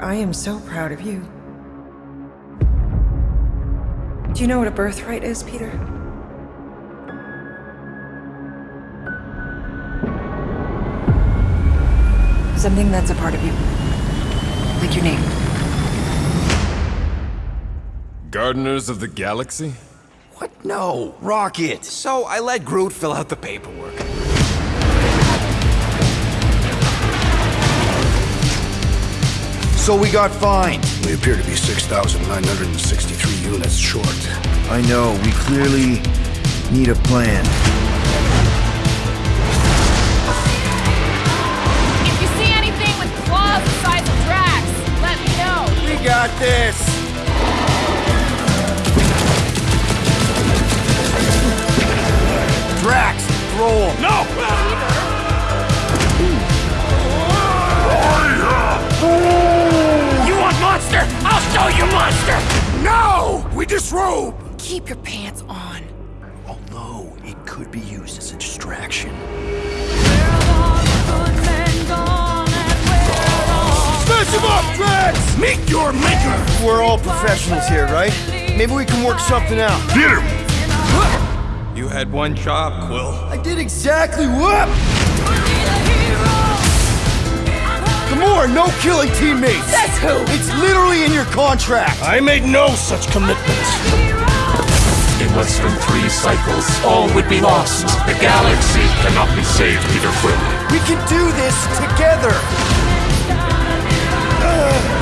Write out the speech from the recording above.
I am so proud of you. Do you know what a birthright is, Peter? Something that's a part of you. Like your name. Gardeners of the Galaxy? What? No, Rocket. So I let Groot fill out the paperwork. So we got fined. We appear to be 6,963 units short. I know, we clearly need a plan. If you see anything with claws the size of Drax, let me know. We got this! You monster! No! We disrobe! Keep your pants on. Although, it could be used as a distraction. Smash him up, Drax! Meet your maker! We're all professionals here, right? Maybe we can work something out. Get him! You had one job, Quill. I did exactly what? Gamora, no killing teammates! Says who? It's literally in your contract! I made no such commitments. In less than three cycles, all would be lost. The galaxy cannot be saved, Peter Quill. We can do this together! Fucking great, Quill!